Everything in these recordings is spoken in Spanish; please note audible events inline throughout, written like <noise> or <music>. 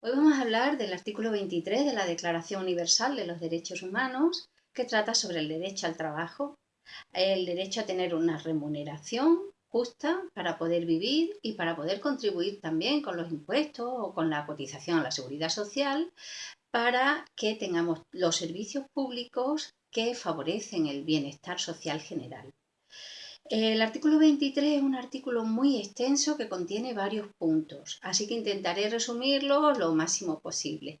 Hoy vamos a hablar del artículo 23 de la Declaración Universal de los Derechos Humanos, que trata sobre el derecho al trabajo, el derecho a tener una remuneración justa para poder vivir y para poder contribuir también con los impuestos o con la cotización a la seguridad social para que tengamos los servicios públicos que favorecen el bienestar social general. El artículo 23 es un artículo muy extenso que contiene varios puntos, así que intentaré resumirlo lo máximo posible.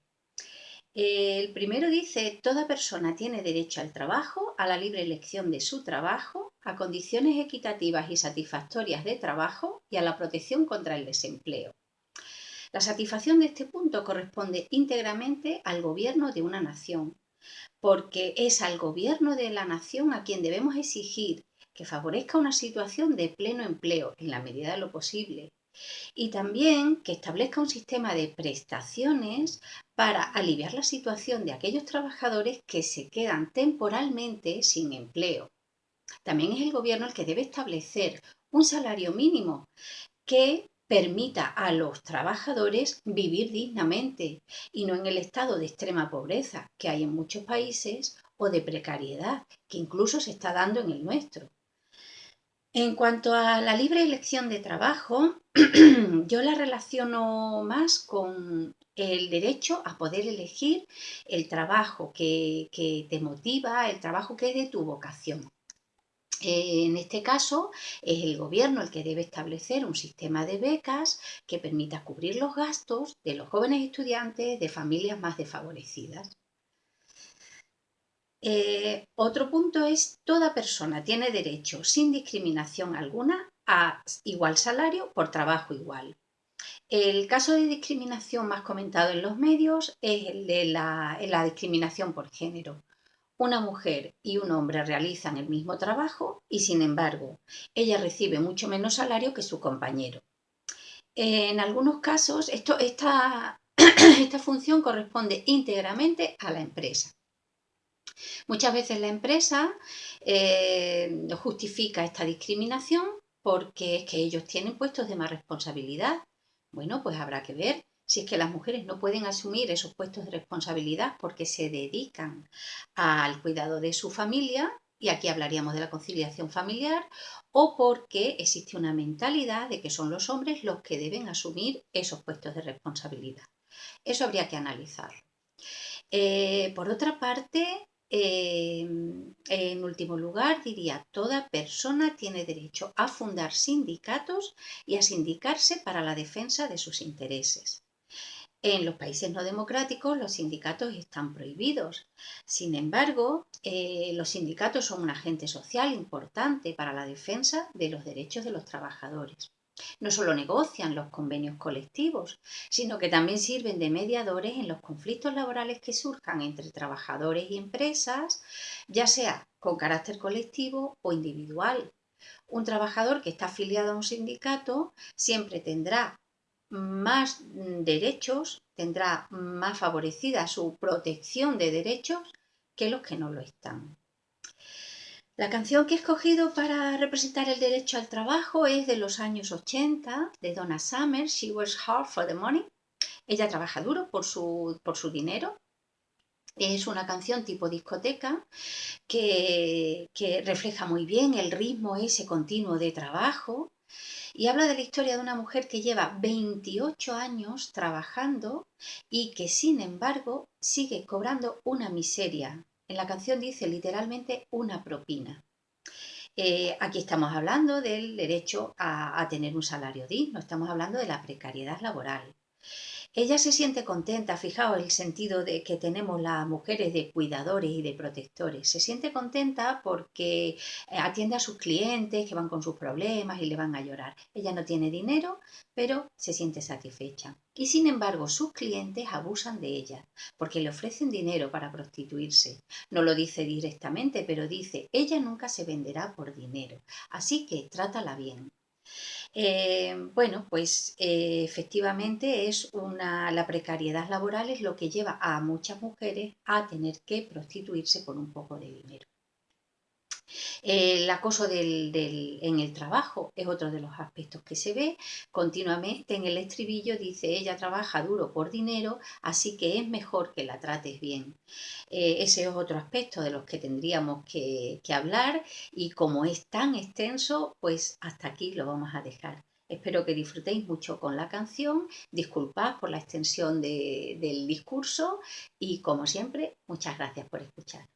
El primero dice, toda persona tiene derecho al trabajo, a la libre elección de su trabajo, a condiciones equitativas y satisfactorias de trabajo y a la protección contra el desempleo. La satisfacción de este punto corresponde íntegramente al gobierno de una nación, porque es al gobierno de la nación a quien debemos exigir que favorezca una situación de pleno empleo en la medida de lo posible y también que establezca un sistema de prestaciones para aliviar la situación de aquellos trabajadores que se quedan temporalmente sin empleo. También es el gobierno el que debe establecer un salario mínimo que permita a los trabajadores vivir dignamente y no en el estado de extrema pobreza que hay en muchos países o de precariedad que incluso se está dando en el nuestro. En cuanto a la libre elección de trabajo, <clears throat> yo la relaciono más con el derecho a poder elegir el trabajo que, te motiva, el trabajo que es de tu vocación. En este caso, es el gobierno el que debe establecer un sistema de becas que permita cubrir los gastos de los jóvenes estudiantes de familias más desfavorecidas. Eh, otro punto es, toda persona tiene derecho, sin discriminación alguna, a igual salario por trabajo igual. El caso de discriminación más comentado en los medios es el de la, discriminación por género. Una mujer y un hombre realizan el mismo trabajo y, sin embargo, ella recibe mucho menos salario que su compañero. En algunos casos, <clears throat> esta función corresponde íntegramente a la empresa. Muchas veces la empresa eh, justifica esta discriminación porque es que ellos tienen puestos de más responsabilidad. Bueno, pues habrá que ver si es que las mujeres no pueden asumir esos puestos de responsabilidad porque se dedican al cuidado de su familia, y aquí hablaríamos de la conciliación familiar, o porque existe una mentalidad de que son los hombres los que deben asumir esos puestos de responsabilidad. Eso habría que analizar. Eh, por otra parte, Em, en último lugar, diría, toda persona tiene derecho a fundar sindicatos y a sindicarse para la defensa de sus intereses. En los países no democráticos los sindicatos están prohibidos. Sin embargo, eh, los sindicatos son un agente social importante para la defensa de los derechos de los trabajadores. No solo negocian los convenios colectivos, sino que también sirven de mediadores en los conflictos laborales que surjan entre trabajadores y empresas, ya sea con carácter colectivo o individual. Un trabajador que está afiliado a un sindicato siempre tendrá más derechos, tendrá más favorecida su protección de derechos que los que no lo están. La canción que he escogido para representar el derecho al trabajo es de los años 80, de Donna Summer, She Works Hard for the Money. Ella trabaja duro por su, por su dinero. Es una canción tipo discoteca que, que refleja muy bien el ritmo ese continuo de trabajo y habla de la historia de una mujer que lleva 28 años trabajando y que sin embargo sigue cobrando una miseria en la canción dice literalmente una propina. Eh, aquí estamos hablando del derecho a, tener un salario digno, estamos hablando de la precariedad laboral. Ella se siente contenta, fijaos el sentido de que tenemos las mujeres de cuidadores y de protectores. Se siente contenta porque eh, atiende a sus clientes que van con sus problemas y le van a llorar. Ella no tiene dinero, pero se siente satisfecha. Y sin embargo, sus clientes abusan de ella porque le ofrecen dinero para prostituirse. No lo dice directamente, pero dice, ella nunca se venderá por dinero, así que trátala bien. Eh, bueno, pues eh, efectivamente es una, la precariedad laboral es lo que lleva a muchas mujeres a tener que prostituirse por un poco de dinero. El acoso en el trabajo es otro de los aspectos que se ve continuamente en el estribillo. Dice, ella trabaja duro por dinero, así que es mejor que la trates bien. Eh, ese es otro aspecto de los que tendríamos que, hablar y como es tan extenso, pues hasta aquí lo vamos a dejar. Espero que disfrutéis mucho con la canción, disculpad por la extensión del discurso y como siempre, muchas gracias por escuchar.